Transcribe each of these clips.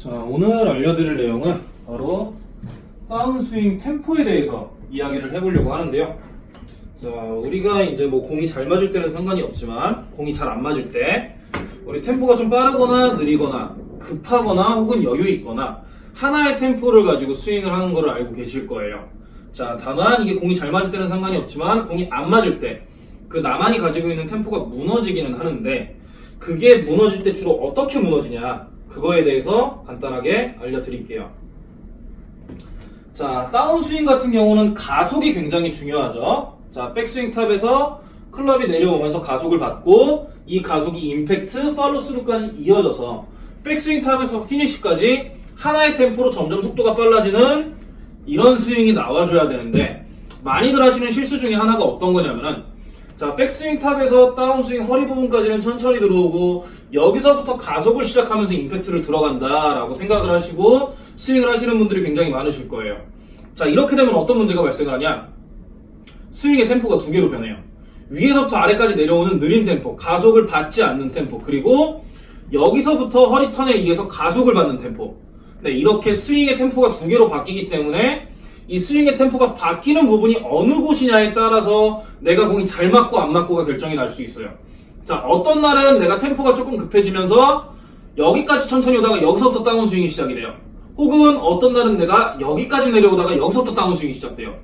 자, 오늘 알려드릴 내용은 바로 다운스윙 템포에 대해서 이야기를 해보려고 하는데요. 자, 우리가 이제 뭐 공이 잘 맞을 때는 상관이 없지만 공이 잘 안 맞을 때 우리 템포가 좀 빠르거나 느리거나 급하거나 혹은 여유 있거나 하나의 템포를 가지고 스윙을 하는 것을 알고 계실 거예요. 자, 다만 이게 공이 잘 맞을 때는 상관이 없지만 공이 안 맞을 때 그 나만이 가지고 있는 템포가 무너지기는 하는데 그게 무너질 때 주로 어떻게 무너지냐 그거에 대해서 간단하게 알려드릴게요. 자, 다운스윙 같은 경우는 가속이 굉장히 중요하죠. 자, 백스윙 탑에서 클럽이 내려오면서 가속을 받고 이 가속이 임팩트, 팔로스루까지 이어져서 백스윙 탑에서 피니시까지 하나의 템포로 점점 속도가 빨라지는 이런 스윙이 나와줘야 되는데 많이들 하시는 실수 중에 하나가 어떤 거냐면은 자 백스윙 탑에서 다운스윙 허리 부분까지는 천천히 들어오고 여기서부터 가속을 시작하면서 임팩트를 들어간다라고 생각을 하시고 스윙을 하시는 분들이 굉장히 많으실 거예요. 자 이렇게 되면 어떤 문제가 발생을 하냐 스윙의 템포가 두 개로 변해요. 위에서부터 아래까지 내려오는 느린 템포, 가속을 받지 않는 템포, 그리고 여기서부터 허리 턴에 의해서 가속을 받는 템포. 네, 이렇게 스윙의 템포가 두 개로 바뀌기 때문에 이 스윙의 템포가 바뀌는 부분이 어느 곳이냐에 따라서 내가 공이 잘 맞고 안 맞고가 결정이 날 수 있어요. 자, 어떤 날은 내가 템포가 조금 급해지면서 여기까지 천천히 오다가 여기서부터 다운 스윙이 시작이 돼요. 혹은 어떤 날은 내가 여기까지 내려오다가 여기서부터 다운 스윙이 시작돼요.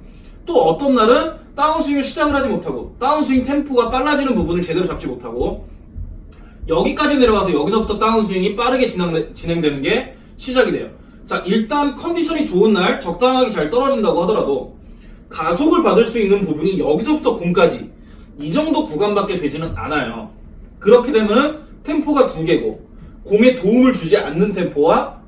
또 어떤 날은 다운 스윙을 시작을 하지 못하고 다운 스윙 템포가 빨라지는 부분을 제대로 잡지 못하고 여기까지 내려와서 여기서부터 다운 스윙이 빠르게 진행, 진행되는 게 시작이 돼요. 자, 일단 컨디션이 좋은 날 적당하게 잘 떨어진다고 하더라도 가속을 받을 수 있는 부분이 여기서부터 공까지 이 정도 구간밖에 되지는 않아요. 그렇게 되면 템포가 두 개고 공에 도움을 주지 않는 템포와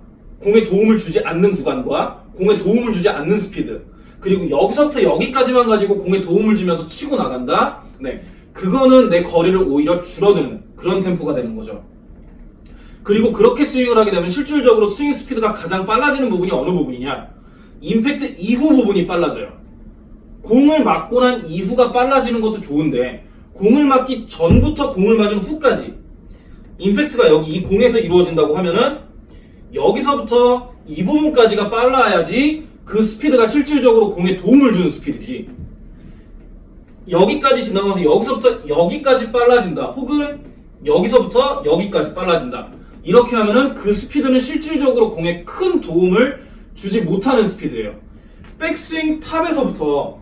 공에 도움을 주지 않는 구간과 공에 도움을 주지 않는 스피드 그리고 여기서부터 여기까지만 가지고 공에 도움을 주면서 치고 나간다. 네, 그거는 내 거리를 오히려 줄어드는 그런 템포가 되는 거죠. 그리고 그렇게 스윙을 하게 되면 실질적으로 스윙 스피드가 가장 빨라지는 부분이 어느 부분이냐? 임팩트 이후 부분이 빨라져요. 공을 맞고 난 이후가 빨라지는 것도 좋은데 공을 맞기 전부터 공을 맞은 후까지 임팩트가 여기 이 공에서 이루어진다고 하면은 여기서부터 이 부분까지가 빨라야지 그 스피드가 실질적으로 공에 도움을 주는 스피드지. 여기까지 지나가서 여기서부터 여기까지 빨라진다. 혹은 여기서부터 여기까지 빨라진다. 이렇게 하면은 그 스피드는 실질적으로 공에 큰 도움을 주지 못하는 스피드예요. 백스윙 탑에서부터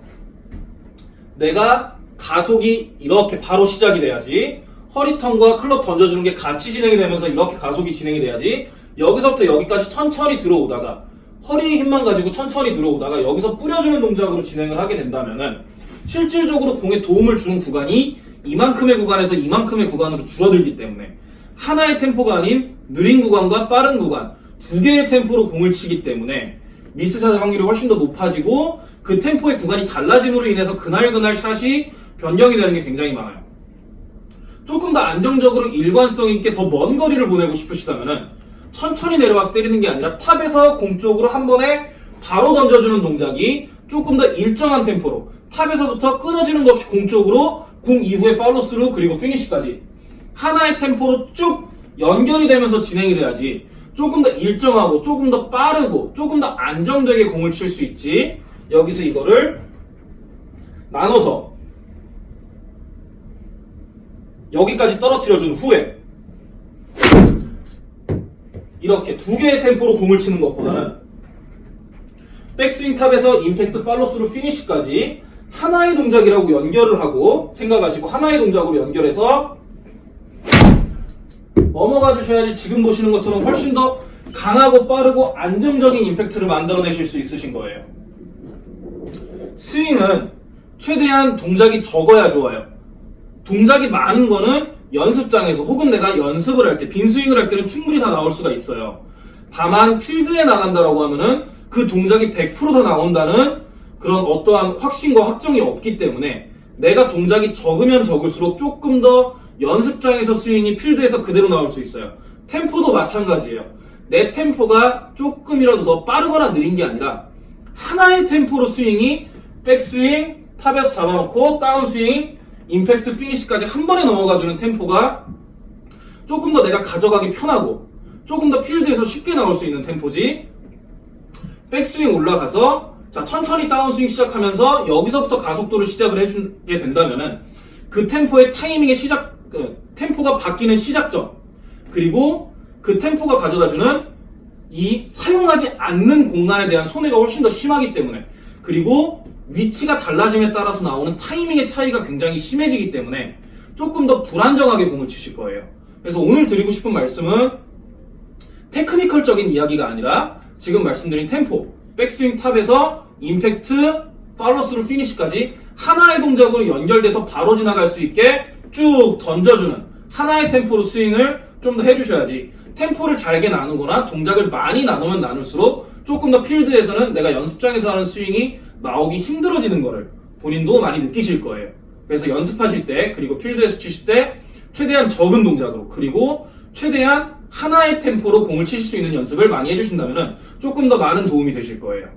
내가 가속이 이렇게 바로 시작이 돼야지 허리턴과 클럽 던져주는 게 같이 진행이 되면서 이렇게 가속이 진행이 돼야지 여기서부터 여기까지 천천히 들어오다가 허리 힘만 가지고 천천히 들어오다가 여기서 뿌려주는 동작으로 진행을 하게 된다면은 실질적으로 공에 도움을 주는 구간이 이만큼의 구간에서 이만큼의 구간으로 줄어들기 때문에 하나의 템포가 아닌 느린 구간과 빠른 구간 두 개의 템포로 공을 치기 때문에 미스 샷 확률이 훨씬 더 높아지고 그 템포의 구간이 달라짐으로 인해서 그날그날 샷이 변경이 되는 게 굉장히 많아요. 조금 더 안정적으로 일관성 있게 더 먼 거리를 보내고 싶으시다면은 천천히 내려와서 때리는 게 아니라 탑에서 공 쪽으로 한 번에 바로 던져주는 동작이 조금 더 일정한 템포로 탑에서부터 끊어지는 것 없이 공 쪽으로 공 이후에 팔로스루 그리고 피니시까지 하나의 템포로 쭉 연결이 되면서 진행이 돼야지 조금 더 일정하고 조금 더 빠르고 조금 더 안정되게 공을 칠 수 있지. 여기서 이거를 나눠서 여기까지 떨어뜨려 준 후에 이렇게 두 개의 템포로 공을 치는 것보다는 백스윙 탑에서 임팩트 팔로스루 피니시까지 하나의 동작이라고 연결을 하고 생각하시고 하나의 동작으로 연결해서 넘어가 주셔야지 지금 보시는 것처럼 훨씬 더 강하고 빠르고 안정적인 임팩트를 만들어내실 수 있으신 거예요. 스윙은 최대한 동작이 적어야 좋아요. 동작이 많은 거는 연습장에서 혹은 내가 연습을 할 때 빈스윙을 할 때는 충분히 다 나올 수가 있어요. 다만 필드에 나간다라고 하면은 그 동작이 100%다 나온다는 그런 어떠한 확신과 확정이 없기 때문에 내가 동작이 적으면 적을수록 조금 더 연습장에서 스윙이 필드에서 그대로 나올 수 있어요. 템포도 마찬가지예요. 내 템포가 조금이라도 더 빠르거나 느린 게 아니라 하나의 템포로 스윙이 백스윙, 탑에서 잡아놓고 다운스윙, 임팩트 피니시까지 한 번에 넘어가주는 템포가 조금 더 내가 가져가기 편하고 조금 더 필드에서 쉽게 나올 수 있는 템포지. 백스윙 올라가서 자 천천히 다운스윙 시작하면서 여기서부터 가속도를 시작을 해주게 된다면 은 그 템포의 타이밍의 시작 그 템포가 바뀌는 시작점 그리고 그 템포가 가져다주는 이 사용하지 않는 공간에 대한 손해가 훨씬 더 심하기 때문에 그리고 위치가 달라짐에 따라서 나오는 타이밍의 차이가 굉장히 심해지기 때문에 조금 더 불안정하게 공을 치실 거예요. 그래서 오늘 드리고 싶은 말씀은 technical적인 이야기가 아니라 지금 말씀드린 템포, 백스윙 탑에서 임팩트, 팔로스루 피니시까지 하나의 동작으로 연결돼서 바로 지나갈 수 있게 쭉 던져주는 하나의 템포로 스윙을 좀 더 해주셔야지 템포를 잘게 나누거나 동작을 많이 나누면 나눌수록 조금 더 필드에서는 내가 연습장에서 하는 스윙이 나오기 힘들어지는 거를 본인도 많이 느끼실 거예요. 그래서 연습하실 때 그리고 필드에서 치실 때 최대한 적은 동작으로 그리고 최대한 하나의 템포로 공을 치실 수 있는 연습을 많이 해주신다면 조금 더 많은 도움이 되실 거예요.